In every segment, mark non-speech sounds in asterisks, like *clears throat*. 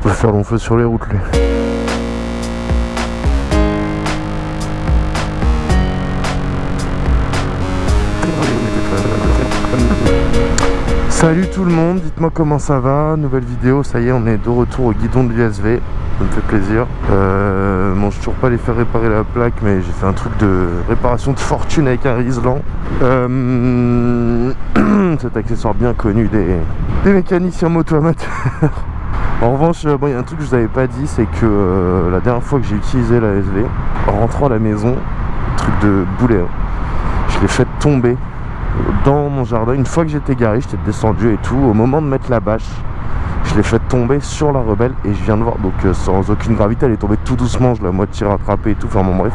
peut faire long feu sur les routes lui. Salut tout le monde, dites-moi comment ça va, nouvelle vidéo, ça y est on est de retour au guidon de l'USV, ça me fait plaisir. Euh, bon je toujours pas les faire réparer la plaque mais j'ai fait un truc de réparation de fortune avec un Riesland. Euh, *clears throat* cet accessoire bien connu des, des mécaniciens moto amateurs. En revanche, euh, il y a un truc que je vous avais pas dit, c'est que euh, la dernière fois que j'ai utilisé la SV, en rentrant à la maison, truc de boulet, hein, je l'ai fait tomber dans mon jardin. Une fois que j'étais garé, j'étais descendu et tout. Au moment de mettre la bâche, je l'ai fait tomber sur la rebelle et je viens de voir. Donc euh, sans aucune gravité, elle est tombée tout doucement. Je l'ai à moitié rattrapée et tout. Enfin bon bref,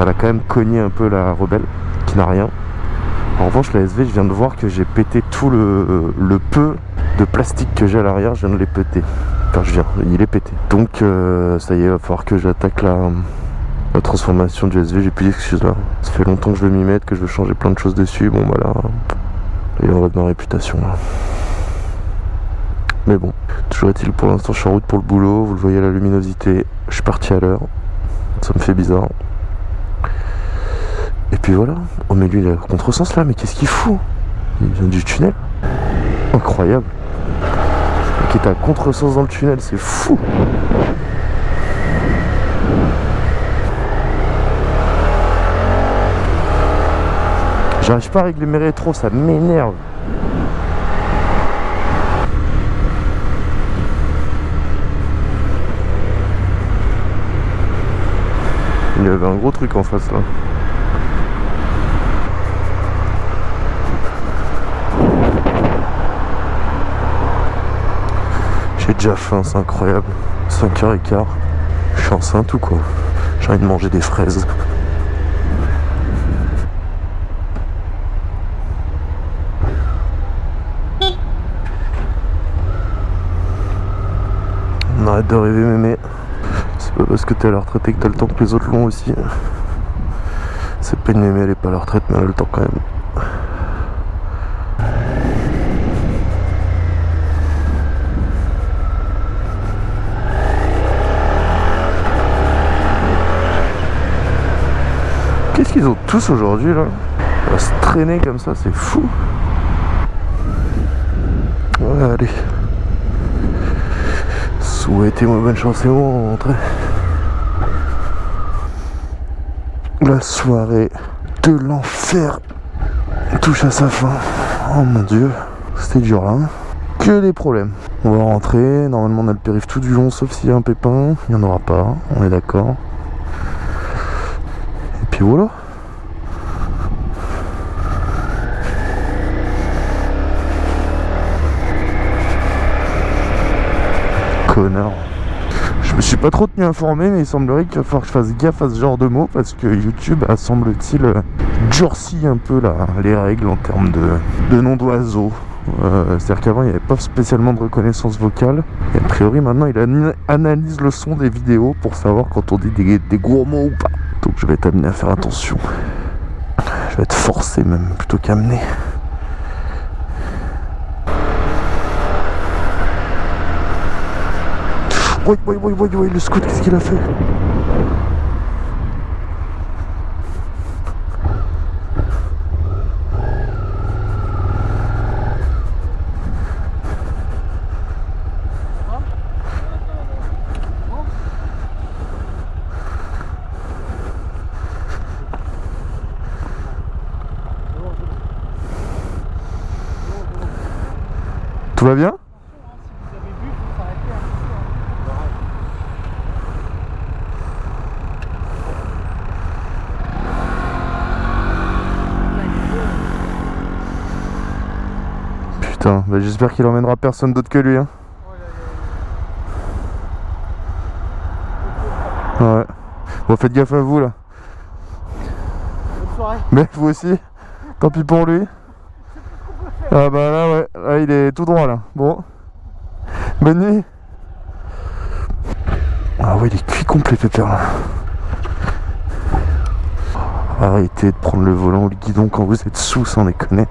elle a quand même cogné un peu la rebelle qui n'a rien. En revanche, la SV, je viens de voir que j'ai pété tout le peu de plastique que j'ai à l'arrière. Je viens de les péter. Enfin, je viens, il est pété. Donc, euh, ça y est, il va falloir que j'attaque la, transformation du SV, j'ai plus d'excuses là. Ça fait longtemps que je veux m'y mettre, que je veux changer plein de choses dessus. Bon bah là, il en va de ma réputation là. Mais bon, toujours est-il pour l'instant je suis en route pour le boulot, vous le voyez la luminosité, je suis parti à l'heure. Ça me fait bizarre. Et puis voilà. Oh mais lui il a le contresens là, mais qu'est-ce qu'il fout? Il vient du tunnel. Incroyable. Qui est à contresens dans le tunnel, c'est fou. J'arrive pas à régler mes rétros, ça m'énerve. Il y avait un gros truc en face là. J'ai déjà faim, c'est incroyable. 5h15. Je suis enceinte ou quoi? J'ai envie de manger des fraises. On arrête de rêver mémé. C'est pas parce que t'es à la retraite et que t'as le temps que les autres l'ont aussi. C'est pas une mémé, elle est pas à la retraite mais elle a le temps quand même. Qu'est-ce qu'ils ont tous aujourd'hui là On va se traîner comme ça, c'est fou. Ouais, allez. Souhaitez-moi bonne chance et bon rentrée. La soirée de l'enfer touche à sa fin. Oh mon dieu, c'était dur là. hein. que des problèmes. On va rentrer, normalement on a le périph' tout du long sauf s'il y a un pépin. Il n'y en aura pas, on est d'accord. Je me suis pas trop tenu informé, mais il semblerait qu'il va que je fasse gaffe à ce genre de mots parce que YouTube a, semble-t-il, durci un peu la- les règles en termes de, nom d'oiseaux. Euh, C'est-à-dire qu'avant il n'y avait pas spécialement de reconnaissance vocale et a priori maintenant il ana- analyse le son des vidéos pour savoir quand on dit des, des gros ou pas. Donc je vais être amené à faire attention. Je vais être forcé même plutôt qu'amené. Oui, oui, oui, oui, oui, le scout, qu'est-ce qu'il a fait? Tout va bien Putain, bah j'espère qu'il emmènera personne d'autre que lui. Hein. Ouais. Bon, faites gaffe à vous là. Bonne soirée. Mais vous aussi. Tant pis pour lui. Ah bah là ouais, là il est tout droit là. Bon. Bonne nuit. Ah ouais, il est cuit complet pépère là. Arrêtez de prendre le volant ou le guidon quand vous êtes sous sans déconner.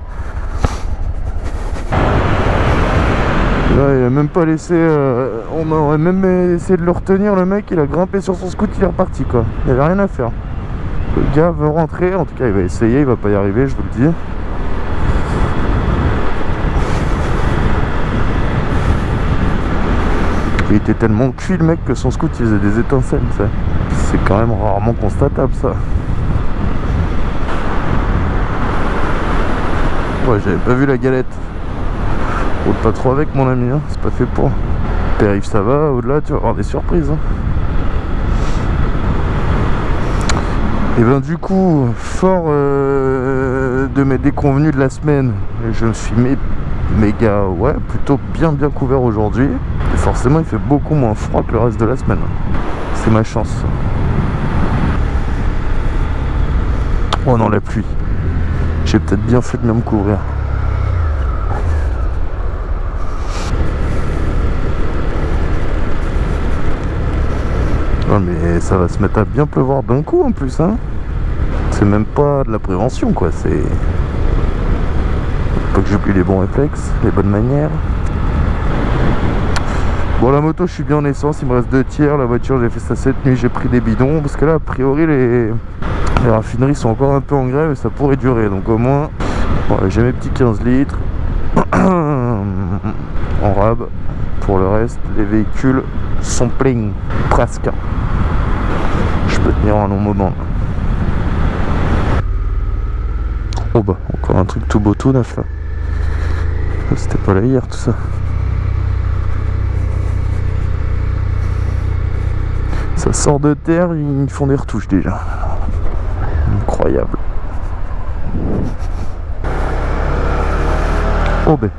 Là il a même pas laissé euh, on aurait même essayé de le retenir, le mec, il a grimpé sur son scoot, il est reparti quoi. Il avait rien à faire. Le gars veut rentrer, en tout cas il va essayer, il va pas y arriver, je vous le dis. Il était tellement cuit le mec que son scoot il faisait des étincelles. C'est quand même rarement constatable ça. Ouais, j'avais pas vu la galette. Roule pas trop avec mon ami, hein. c'est pas fait pour. Périph ça va, au-delà tu vas avoir des surprises. Hein. Et ben du coup, fort euh, de mes déconvenus de la semaine, je me suis mis méga, ouais, plutôt bien bien couvert aujourd'hui. Forcément il fait beaucoup moins froid que le reste de la semaine. C'est ma chance. Oh non la pluie. J'ai peut-être bien fait de me couvrir. mais ça va se mettre à bien pleuvoir d'un coup en plus hein. C'est même pas de la prévention quoi, c'est... Pas que j'oublie les bons réflexes, les bonnes manières. Bon la moto je suis bien en essence, il me reste deux tiers, la voiture j'ai fait ça cette nuit, j'ai pris des bidons parce que là a priori les, raffineries sont encore un peu en grève et ça pourrait durer. Donc au moins j'ai mes petits 15 litres *clears throat* en rab. Pour le reste les véhicules sont pleins presque. Je peux tenir un long moment. Oh bah encore un truc tout beau tout neuf là. C'était pas là hier tout ça ça sort de terre ils font des retouches déjà. Incroyable. Oh ben.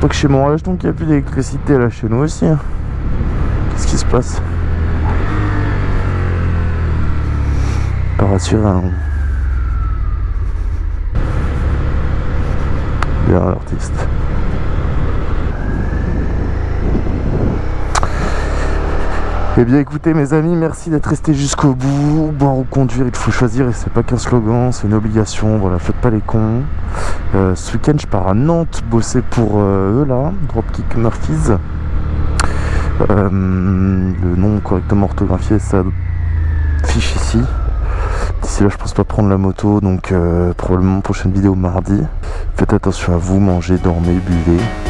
Pas que chez mon âge donc il n'y a plus d'électricité là chez nous aussi hein. qu'est-ce qui se passe? Pas rassurant. Bien l'artiste Eh bien écoutez mes amis, merci d'être restés jusqu'au bout. Boire ou conduire, il faut choisir et c'est pas qu'un slogan, c'est une obligation. Voilà, faites pas les cons. Euh, ce week-end, je pars à Nantes bosser pour euh, eux là, Dropkick Murphys. Euh, le nom correctement orthographié, ça fiche ici. D'ici là, je pense pas prendre la moto, donc probablement prochaine vidéo mardi. Faites attention à vous, mangez, dormez, buvez.